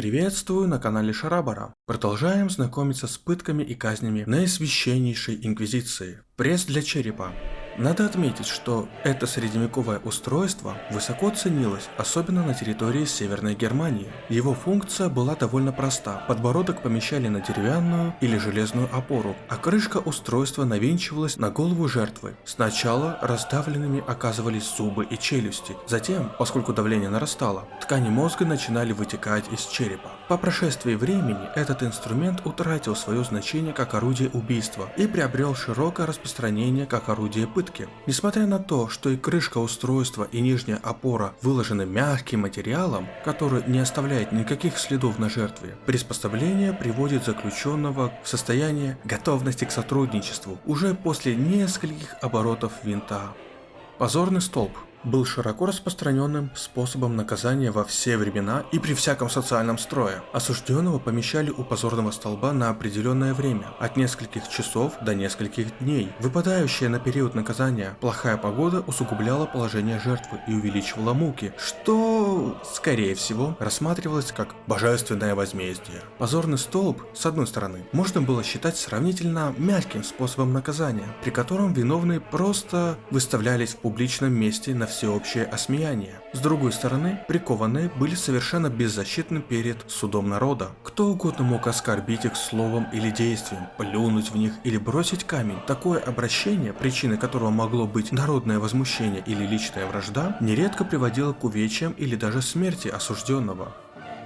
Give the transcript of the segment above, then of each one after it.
Приветствую на канале Шарабара. Продолжаем знакомиться с пытками и казнями наисвященнейшей инквизиции. Пресс для черепа. Надо отметить, что это средневековое устройство высоко ценилось, особенно на территории Северной Германии. Его функция была довольно проста. Подбородок помещали на деревянную или железную опору, а крышка устройства навинчивалась на голову жертвы. Сначала раздавленными оказывались зубы и челюсти. Затем, поскольку давление нарастало, ткани мозга начинали вытекать из черепа. По прошествии времени этот инструмент утратил свое значение как орудие убийства и приобрел широкое распространение как орудие пытки. Несмотря на то, что и крышка устройства и нижняя опора выложены мягким материалом, который не оставляет никаких следов на жертве, приспособление приводит заключенного в состояние готовности к сотрудничеству уже после нескольких оборотов винта. Позорный столб был широко распространенным способом наказания во все времена и при всяком социальном строе. Осужденного помещали у позорного столба на определенное время, от нескольких часов до нескольких дней. Выпадающая на период наказания плохая погода усугубляла положение жертвы и увеличивала муки, что, скорее всего, рассматривалось как божественное возмездие. Позорный столб, с одной стороны, можно было считать сравнительно мягким способом наказания, при котором виновные просто выставлялись в публичном месте на всеобщее осмеяние. С другой стороны, прикованные были совершенно беззащитны перед судом народа. Кто угодно мог оскорбить их словом или действием, плюнуть в них или бросить камень. Такое обращение, причиной которого могло быть народное возмущение или личная вражда, нередко приводило к увечьям или даже смерти осужденного.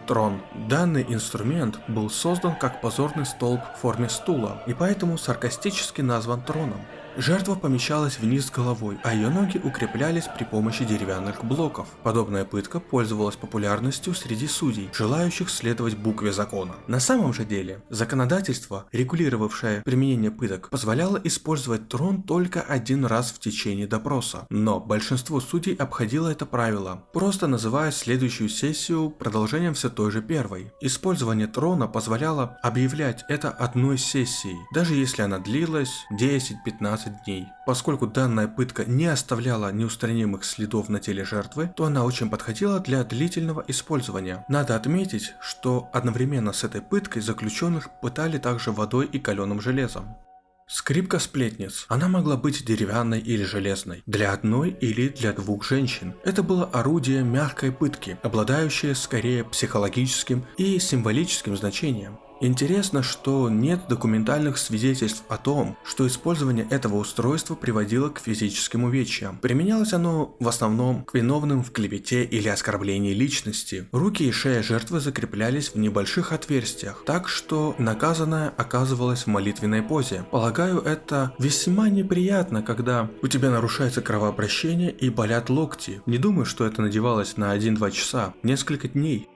Трон. Данный инструмент был создан как позорный столб в форме стула и поэтому саркастически назван троном. Жертва помещалась вниз головой, а ее ноги укреплялись при помощи деревянных блоков. Подобная пытка пользовалась популярностью среди судей, желающих следовать букве закона. На самом же деле, законодательство, регулировавшее применение пыток, позволяло использовать трон только один раз в течение допроса. Но большинство судей обходило это правило, просто называя следующую сессию продолжением все той же первой. Использование трона позволяло объявлять это одной сессией, даже если она длилась 10-15 15 дней. Поскольку данная пытка не оставляла неустранимых следов на теле жертвы, то она очень подходила для длительного использования. Надо отметить, что одновременно с этой пыткой заключенных пытали также водой и каленым железом. Скрипка сплетниц. Она могла быть деревянной или железной, для одной или для двух женщин. Это было орудие мягкой пытки, обладающее скорее психологическим и символическим значением. Интересно, что нет документальных свидетельств о том, что использование этого устройства приводило к физическим увечьям. Применялось оно в основном к виновным в клевете или оскорблении личности. Руки и шея жертвы закреплялись в небольших отверстиях, так что наказанная оказывалась в молитвенной позе. Полагаю, это весьма неприятно, когда у тебя нарушается кровообращение и болят локти. Не думаю, что это надевалось на 1-2 часа, несколько дней.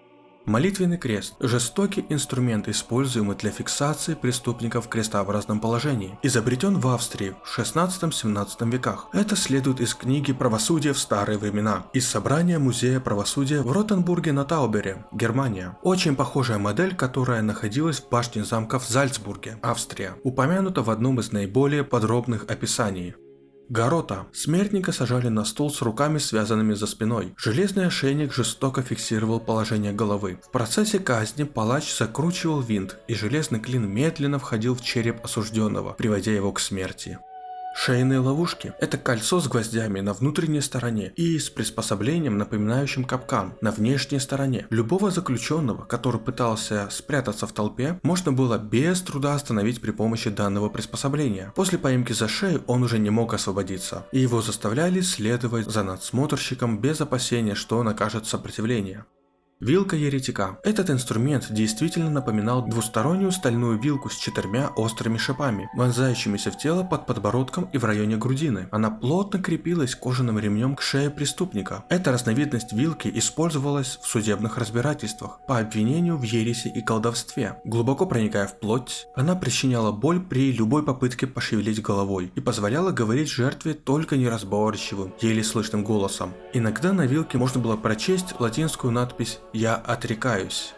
Молитвенный крест – жестокий инструмент, используемый для фиксации преступников в крестообразном положении. Изобретен в Австрии в 16-17 веках. Это следует из книги «Правосудие в старые времена» из собрания Музея правосудия в Ротенбурге на Таубере, Германия. Очень похожая модель, которая находилась в башне замка в Зальцбурге, Австрия, упомянута в одном из наиболее подробных описаний. Горота. Смертника сажали на стул с руками связанными за спиной. Железный ошейник жестоко фиксировал положение головы. В процессе казни палач закручивал винт, и железный клин медленно входил в череп осужденного, приводя его к смерти. Шейные ловушки – это кольцо с гвоздями на внутренней стороне и с приспособлением, напоминающим капкан, на внешней стороне. Любого заключенного, который пытался спрятаться в толпе, можно было без труда остановить при помощи данного приспособления. После поимки за шею он уже не мог освободиться, и его заставляли следовать за надсмотрщиком без опасения, что он окажет сопротивление. Вилка еретика. Этот инструмент действительно напоминал двустороннюю стальную вилку с четырьмя острыми шипами, вонзающимися в тело под подбородком и в районе грудины. Она плотно крепилась кожаным ремнем к шее преступника. Эта разновидность вилки использовалась в судебных разбирательствах по обвинению в ереси и колдовстве. Глубоко проникая в плоть, она причиняла боль при любой попытке пошевелить головой и позволяла говорить жертве только неразборчивым, еле слышным голосом. Иногда на вилке можно было прочесть латинскую надпись «Я отрекаюсь».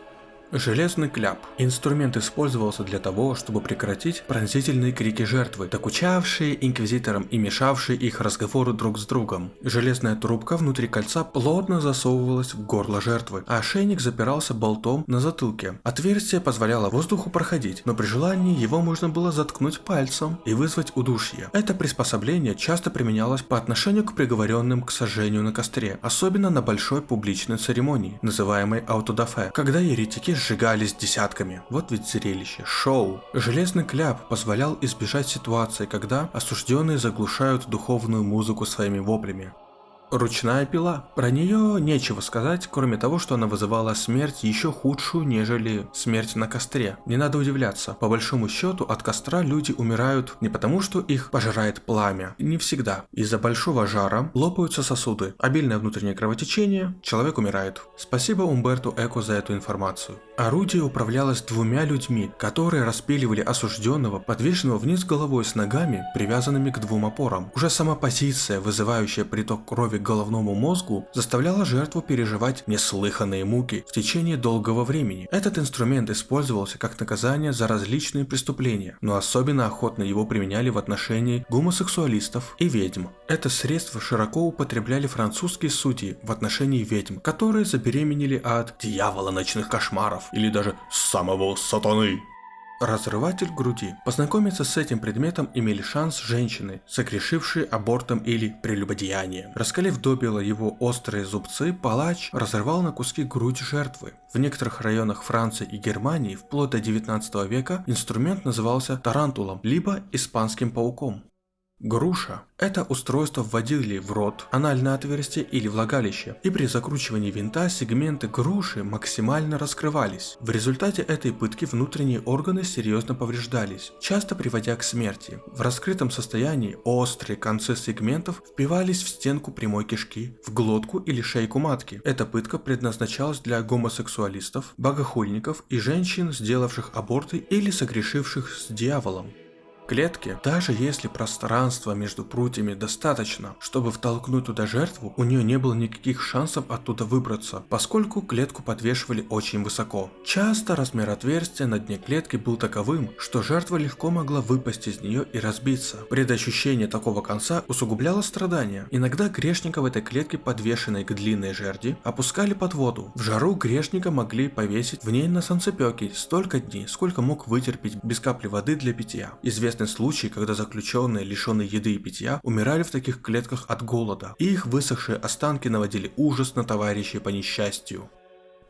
Железный кляп. Инструмент использовался для того, чтобы прекратить пронзительные крики жертвы, докучавшие инквизиторам и мешавшие их разговору друг с другом. Железная трубка внутри кольца плотно засовывалась в горло жертвы, а ошейник запирался болтом на затылке. Отверстие позволяло воздуху проходить, но при желании его можно было заткнуть пальцем и вызвать удушье. Это приспособление часто применялось по отношению к приговоренным к сожжению на костре, особенно на большой публичной церемонии, называемой аутодафе, когда еретики сжигались десятками. Вот ведь зрелище, шоу. Железный кляп позволял избежать ситуации, когда осужденные заглушают духовную музыку своими воплями. Ручная пила. Про нее нечего сказать, кроме того, что она вызывала смерть еще худшую, нежели смерть на костре. Не надо удивляться, по большому счету от костра люди умирают не потому, что их пожирает пламя, не всегда. Из-за большого жара лопаются сосуды, обильное внутреннее кровотечение, человек умирает. Спасибо Умберту Эко за эту информацию. Орудие управлялось двумя людьми, которые распиливали осужденного, подвешенного вниз головой с ногами, привязанными к двум опорам. Уже сама позиция, вызывающая приток крови к головному мозгу заставляла жертву переживать неслыханные муки в течение долгого времени. Этот инструмент использовался как наказание за различные преступления, но особенно охотно его применяли в отношении гомосексуалистов и ведьм. Это средство широко употребляли французские судьи в отношении ведьм, которые забеременели от дьявола ночных кошмаров или даже самого сатаны. Разрыватель груди. Познакомиться с этим предметом имели шанс женщины, согрешившие абортом или прелюбодеянием. Раскалив добило его острые зубцы, палач разрывал на куски грудь жертвы. В некоторых районах Франции и Германии вплоть до 19 века инструмент назывался тарантулом, либо испанским пауком. Груша – это устройство вводили в рот, анальное отверстие или влагалище, и при закручивании винта сегменты груши максимально раскрывались. В результате этой пытки внутренние органы серьезно повреждались, часто приводя к смерти. В раскрытом состоянии острые концы сегментов впивались в стенку прямой кишки, в глотку или шейку матки. Эта пытка предназначалась для гомосексуалистов, богохульников и женщин, сделавших аборты или согрешивших с дьяволом клетке, даже если пространства между прутьями достаточно, чтобы втолкнуть туда жертву, у нее не было никаких шансов оттуда выбраться, поскольку клетку подвешивали очень высоко. Часто размер отверстия на дне клетки был таковым, что жертва легко могла выпасть из нее и разбиться. Предощущение такого конца усугубляло страдания. Иногда грешника в этой клетке, подвешенной к длинной жерди, опускали под воду. В жару грешника могли повесить в ней на солнцепеке столько дней, сколько мог вытерпеть без капли воды для питья. Известно известны случаи, когда заключенные, лишенные еды и питья, умирали в таких клетках от голода, и их высохшие останки наводили ужас на товарищей по несчастью.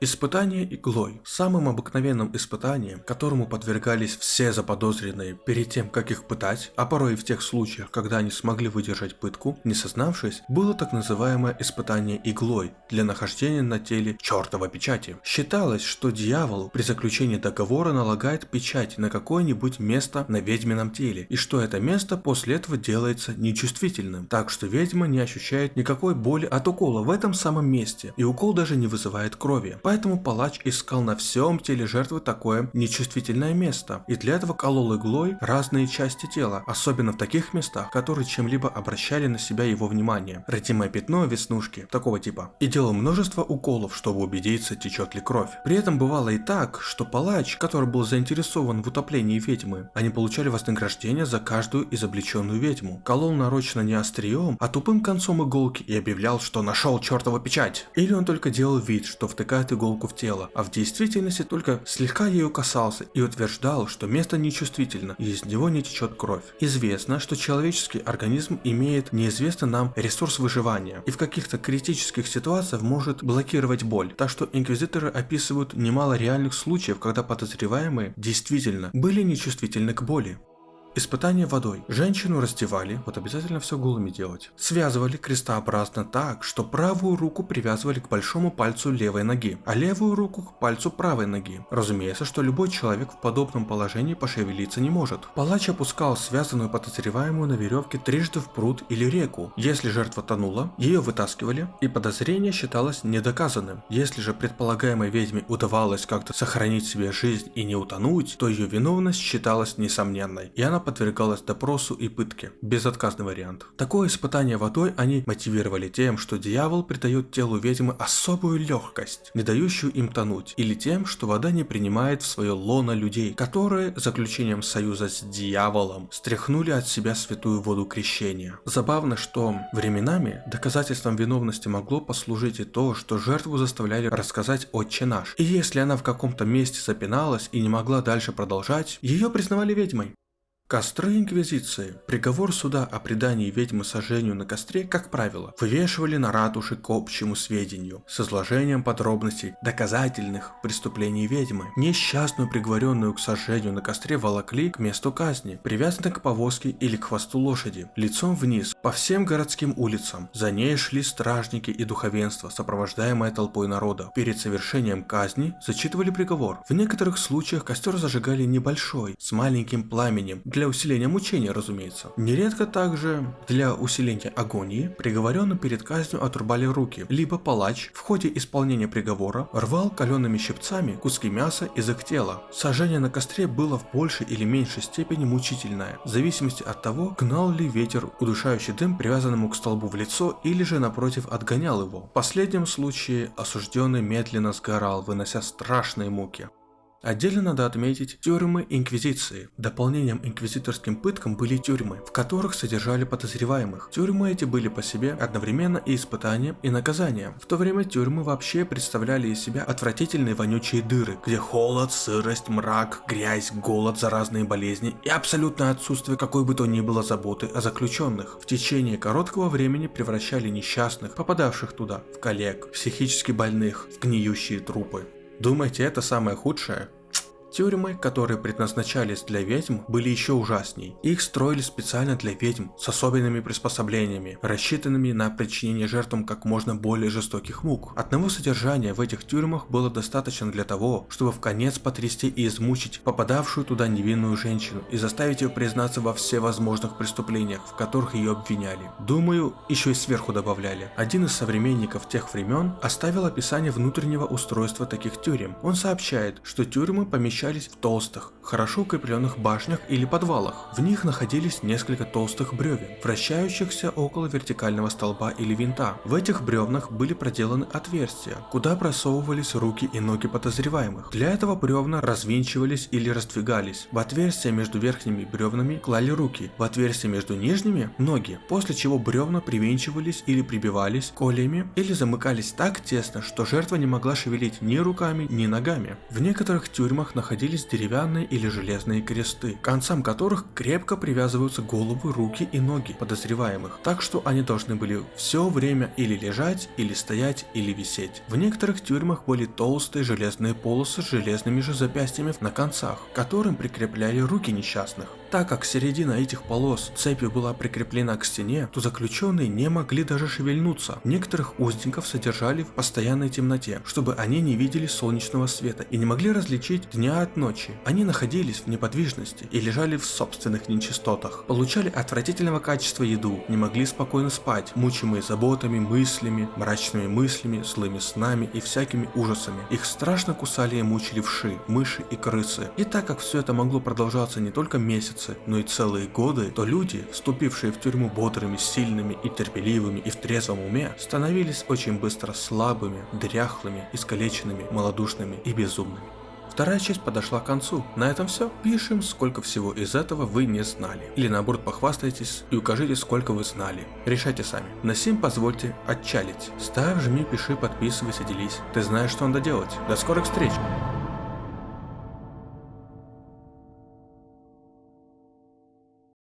Испытание иглой. Самым обыкновенным испытанием, которому подвергались все заподозренные перед тем, как их пытать, а порой и в тех случаях, когда они смогли выдержать пытку, не сознавшись, было так называемое испытание иглой для нахождения на теле чертова печати. Считалось, что дьявол при заключении договора налагает печать на какое-нибудь место на ведьмином теле, и что это место после этого делается нечувствительным, так что ведьма не ощущает никакой боли от укола в этом самом месте, и укол даже не вызывает крови. Поэтому палач искал на всем теле жертвы такое нечувствительное место, и для этого колол иглой разные части тела, особенно в таких местах, которые чем-либо обращали на себя его внимание. Родимое пятно, веснушки, такого типа. И делал множество уколов, чтобы убедиться, течет ли кровь. При этом бывало и так, что палач, который был заинтересован в утоплении ведьмы, они получали вознаграждение за каждую изобличенную ведьму. Колол нарочно не острием, а тупым концом иголки и объявлял, что нашел чертова печать. Или он только делал вид, что втыкает иголку иголку в тело, а в действительности только слегка ее касался и утверждал, что место нечувствительно и из него не течет кровь. Известно, что человеческий организм имеет неизвестный нам ресурс выживания и в каких-то критических ситуациях может блокировать боль, так что инквизиторы описывают немало реальных случаев, когда подозреваемые действительно были нечувствительны к боли. Испытание водой. Женщину раздевали, вот обязательно все голыми делать. Связывали крестообразно так, что правую руку привязывали к большому пальцу левой ноги, а левую руку к пальцу правой ноги. Разумеется, что любой человек в подобном положении пошевелиться не может. Палач опускал связанную подозреваемую на веревке трижды в пруд или реку. Если жертва тонула, ее вытаскивали, и подозрение считалось недоказанным. Если же предполагаемой ведьме удавалось как-то сохранить себе жизнь и не утонуть, то ее виновность считалась несомненной, и она подвергалась допросу и пытке. Безотказный вариант. Такое испытание водой они мотивировали тем, что дьявол придает телу ведьмы особую легкость, не дающую им тонуть, или тем, что вода не принимает в свое лоно людей, которые заключением союза с дьяволом стряхнули от себя святую воду крещения. Забавно, что временами доказательством виновности могло послужить и то, что жертву заставляли рассказать «Отче наш». И если она в каком-то месте запиналась и не могла дальше продолжать, ее признавали ведьмой. Костры Инквизиции. Приговор суда о предании ведьмы сожжению на костре, как правило, вывешивали на ратуше к общему сведению, с изложением подробностей доказательных преступлений ведьмы. Несчастную, приговоренную к сожжению на костре, волокли к месту казни, привязанной к повозке или к хвосту лошади, лицом вниз, по всем городским улицам. За ней шли стражники и духовенство, сопровождаемое толпой народа. Перед совершением казни зачитывали приговор. В некоторых случаях костер зажигали небольшой, с маленьким пламенем, для для усиления мучения, разумеется. Нередко также для усиления агонии приговоренным перед казнью отрубали руки, либо палач в ходе исполнения приговора рвал калеными щипцами куски мяса из их тела. Сожжение на костре было в большей или меньшей степени мучительное, в зависимости от того, гнал ли ветер удушающий дым привязанному к столбу в лицо или же напротив отгонял его. В последнем случае осужденный медленно сгорал, вынося страшные муки. Отдельно надо отметить тюрьмы Инквизиции. Дополнением инквизиторским пыткам были тюрьмы, в которых содержали подозреваемых. Тюрьмы эти были по себе одновременно и испытанием, и наказанием. В то время тюрьмы вообще представляли из себя отвратительные вонючие дыры, где холод, сырость, мрак, грязь, голод, заразные болезни и абсолютное отсутствие какой бы то ни было заботы о заключенных. В течение короткого времени превращали несчастных, попадавших туда, в коллег, психически больных, в гниющие трупы. Думаете, это самое худшее? Тюрьмы, которые предназначались для ведьм, были еще ужасней. Их строили специально для ведьм с особенными приспособлениями, рассчитанными на причинение жертвам как можно более жестоких мук. Одного содержания в этих тюрьмах было достаточно для того, чтобы в конец потрясти и измучить попадавшую туда невинную женщину и заставить ее признаться во всевозможных преступлениях, в которых ее обвиняли. Думаю, еще и сверху добавляли. Один из современников тех времен оставил описание внутреннего устройства таких тюрем. Он сообщает, что тюрьмы помещаются помещались в толстых, хорошо укрепленных башнях или подвалах. В них находились несколько толстых бревен, вращающихся около вертикального столба или винта. В этих бревнах были проделаны отверстия, куда просовывались руки и ноги подозреваемых. Для этого бревна развинчивались или раздвигались. В отверстия между верхними бревнами клали руки, в отверстия между нижними – ноги, после чего бревна привинчивались или прибивались колями или замыкались так тесно, что жертва не могла шевелить ни руками, ни ногами. В некоторых тюрьмах находились находились деревянные или железные кресты, к концам которых крепко привязываются головы, руки и ноги подозреваемых, так что они должны были все время или лежать, или стоять, или висеть. В некоторых тюрьмах были толстые железные полосы с железными же запястьями на концах, к которым прикрепляли руки несчастных. Так как середина этих полос цепью была прикреплена к стене, то заключенные не могли даже шевельнуться. Некоторых узников содержали в постоянной темноте, чтобы они не видели солнечного света и не могли различить дня от ночи. Они находились в неподвижности и лежали в собственных нечистотах, получали отвратительного качества еду, не могли спокойно спать, мучимые заботами, мыслями, мрачными мыслями, злыми снами и всякими ужасами. Их страшно кусали и мучили вши, мыши и крысы. И так как все это могло продолжаться не только месяц, месяцы, но и целые годы, то люди, вступившие в тюрьму бодрыми, сильными и терпеливыми и в трезвом уме, становились очень быстро слабыми, дряхлыми, искалеченными, малодушными и безумными. Вторая часть подошла к концу. На этом все. Пишем, сколько всего из этого вы не знали. Или наоборот похвастайтесь и укажите, сколько вы знали. Решайте сами. На сим позвольте отчалить. Ставь, жми, пиши, подписывайся, делись. Ты знаешь, что надо делать. До скорых встреч!